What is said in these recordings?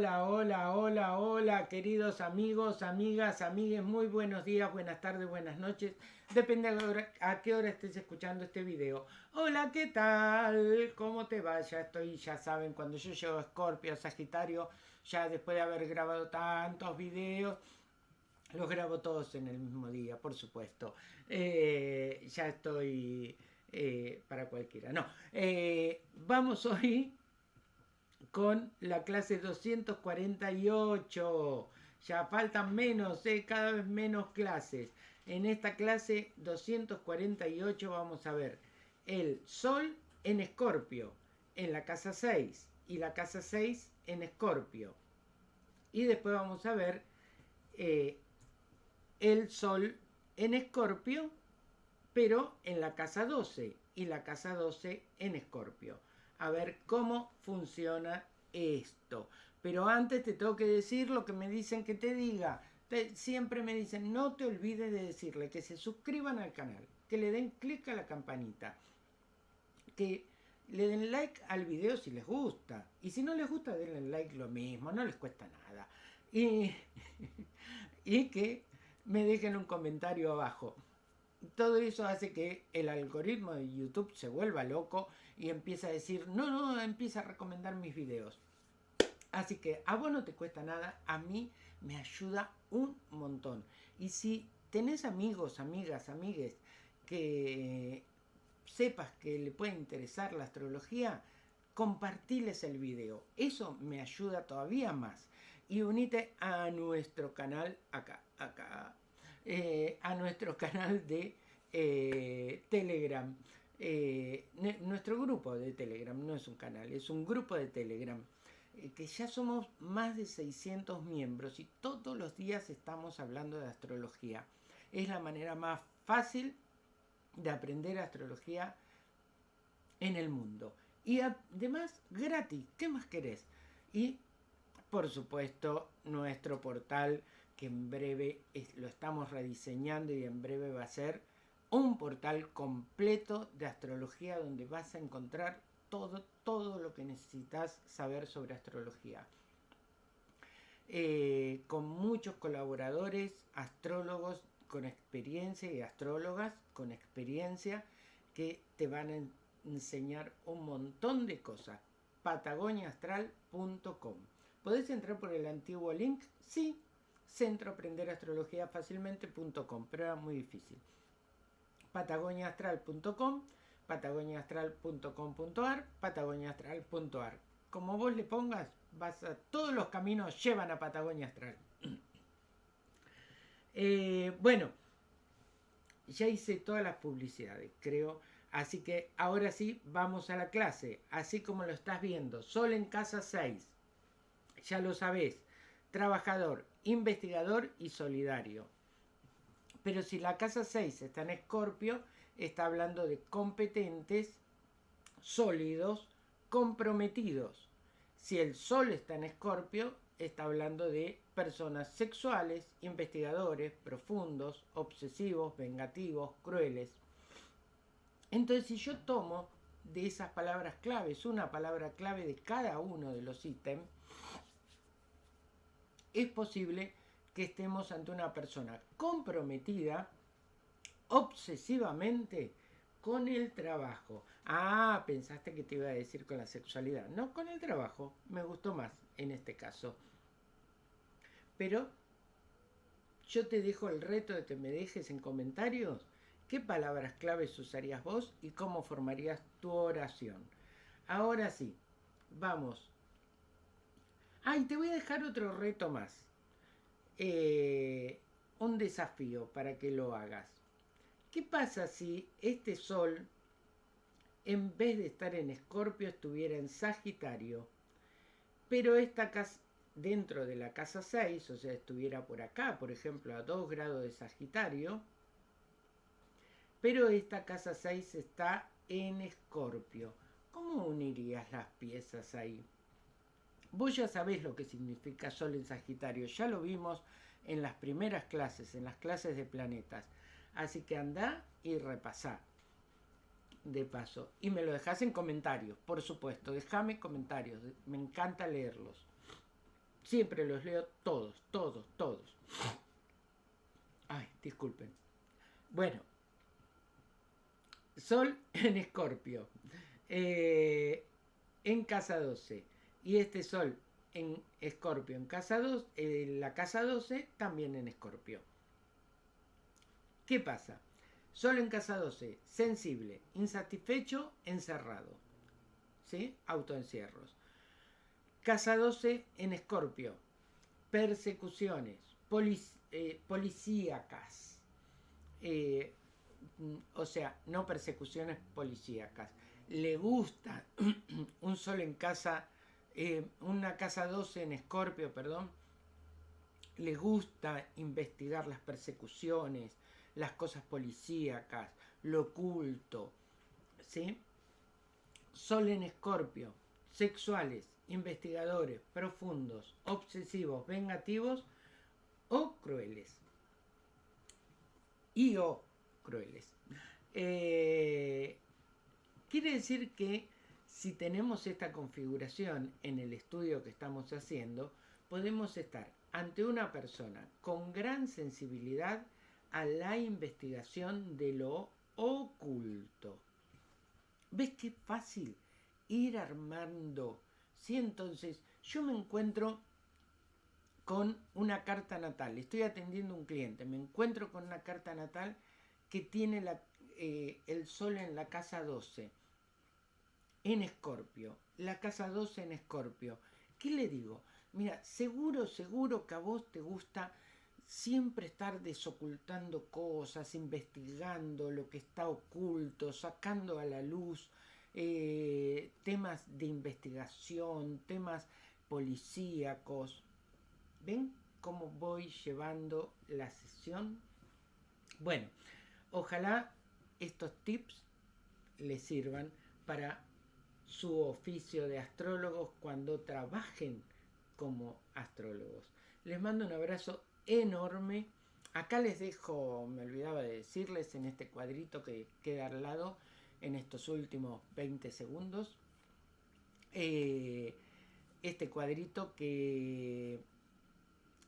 hola, hola, hola, hola, queridos amigos, amigas, amigues, muy buenos días, buenas tardes, buenas noches, depende a, qué hora estés escuchando este video. Hola, ¿qué tal? ¿Cómo te va? Ya estoy, ya saben, cuando yo llego a Scorpio, Sagitario, ya después de haber grabado tantos videos, los grabo todos en el mismo día, por supuesto. Eh, ya estoy eh, para cualquiera. No, eh, vamos hoy con la clase 248. Ya faltan menos, eh, cada vez menos clases. En esta clase 248 vamos a ver el Sol en Escorpio, en la casa 6, y la casa 6 en Escorpio. Y después vamos a ver eh, el Sol en Escorpio, pero en la casa 12, y la casa 12 en Escorpio a ver cómo funciona esto. Pero antes te tengo que decir lo que me dicen que te diga. siempre me dicen, no te olvides de decirle que se suscriban al canal, que le den clic a la campanita, que le den like al video si les gusta. Y si no les gusta, denle like lo mismo, no les cuesta nada. Y, y que me dejen un comentario abajo. Todo eso hace que el algoritmo de YouTube se vuelva loco y empieza a decir, no, no, empieza a recomendar mis videos. Así que a vos no te cuesta nada, a mí me ayuda un montón. Y si tenés amigos, amigas, amigues que sepas que le puede interesar la astrología, compartiles el video. Eso me ayuda todavía más. Y unite a nuestro canal acá, acá, eh, a nuestro canal de eh, Telegram. Eh, nuestro grupo de Telegram, no es un canal, es un grupo de Telegram, que ya somos más de 600 miembros y todos los días estamos hablando de astrología. Es la manera más fácil de aprender astrología en el mundo. Y además gratis, ¿qué más querés? Y por supuesto nuestro portal que en breve lo estamos rediseñando y en breve va a ser un portal completo de astrología donde vas a encontrar todo, todo lo que necesitas saber sobre astrología. Eh, con muchos colaboradores, astrólogos con experiencia y astrólogas con experiencia que te van a enseñar un montón de cosas. patagoniaastral.com ¿Podés entrar por el antiguo link? Sí, centro aprender astrología fácilmente.com, pero era muy difícil patagoniaastral.com, patagoniaastral.com.ar, patagoniaastral.ar. Como vos le pongas, vas a, todos los caminos llevan a Patagonia Astral. Eh, bueno, ya hice todas las publicidades, creo. Así que ahora sí, vamos a la clase. Así como lo estás viendo, Sol en casa 6. Ya lo sabés. Trabajador, investigador y solidario. Pero si la casa 6 está en Escorpio, está hablando de competentes, sólidos, comprometidos. Si el Sol está en Escorpio, está hablando de personas sexuales, investigadores, profundos, obsesivos, vengativos, crueles. Entonces, si yo tomo de esas palabras claves una palabra clave de cada uno de los ítems, es posible que estemos ante una persona comprometida obsesivamente con el trabajo. Ah, pensaste que te iba a decir con la sexualidad. No, con el trabajo. Me gustó más en este caso. Pero yo te dejo el reto de que me dejes en comentarios qué palabras claves usarías vos y cómo formarías tu oración. Ahora sí, vamos. Ay, te voy a dejar otro reto más. Eh, un desafío para que lo hagas. ¿Qué pasa si este sol, en vez de estar en Escorpio, estuviera en Sagitario, pero esta casa, dentro de la casa 6, o sea, estuviera por acá, por ejemplo, a 2 grados de Sagitario, pero esta casa 6 está en Escorpio. ¿Cómo unirías las piezas ahí? Vos ya sabés lo que significa Sol en Sagitario, ya lo vimos en las primeras clases, en las clases de planetas. Así que anda y repasá de paso. Y me lo dejás en comentarios, por supuesto. Déjame comentarios, me encanta leerlos. Siempre los leo todos, todos, todos. Ay, disculpen. Bueno, Sol en Escorpio, eh, en casa 12. Y este Sol en Escorpio, en casa 2, en la casa 12 también en Escorpio. ¿Qué pasa? Sol en casa 12, sensible, insatisfecho, encerrado. ¿Sí? Autoencierros. Casa 12 en Escorpio, persecuciones, eh, policíacas. Eh, o sea, no persecuciones policíacas. Le gusta un sol en casa, eh, una casa 12 en Escorpio, perdón. Le gusta investigar las persecuciones, las cosas policíacas, lo oculto. ¿Sí? Sol en Escorpio, sexuales, investigadores, profundos, obsesivos, vengativos o crueles. Y o crueles. Eh, quiere decir que si tenemos esta configuración en el estudio que estamos haciendo, podemos estar ante una persona con gran sensibilidad a la investigación de lo oculto. ¿Ves qué fácil ir armando? Si entonces yo me encuentro con una carta natal, estoy atendiendo a un cliente, me encuentro con una carta natal que tiene eh, el sol en la casa 12, en Escorpio, la casa 12 en Escorpio. ¿Qué le digo? Mira, seguro, seguro que a vos te gusta siempre estar desocultando cosas, investigando lo que está oculto, sacando a la luz eh, temas de investigación, temas policíacos. ¿Ven cómo voy llevando la sesión? Bueno, Ojalá estos tips les sirvan para su oficio de astrólogos cuando trabajen como astrólogos. Les mando un abrazo enorme. Acá les dejo, me olvidaba de decirles en este cuadrito que queda al lado, en estos últimos 20 segundos, eh, este cuadrito que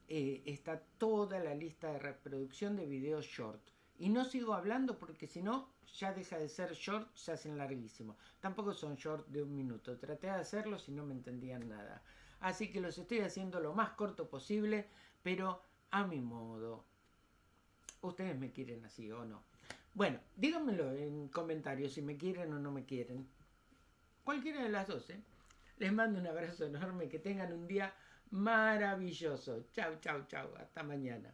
eh, está toda la lista de reproducción de videos short. Y no sigo hablando porque si no, ya deja de ser short, se hacen larguísimos. Tampoco son short de un minuto. Traté de hacerlo si no me entendían nada. Así que los estoy haciendo lo más corto posible, pero a mi modo. Ustedes me quieren así o no. Bueno, díganmelo en comentarios si me quieren o no me quieren. Cualquiera de las dos, ¿eh? Les mando un abrazo enorme, que tengan un día maravilloso. Chau, chau, chau. Hasta mañana.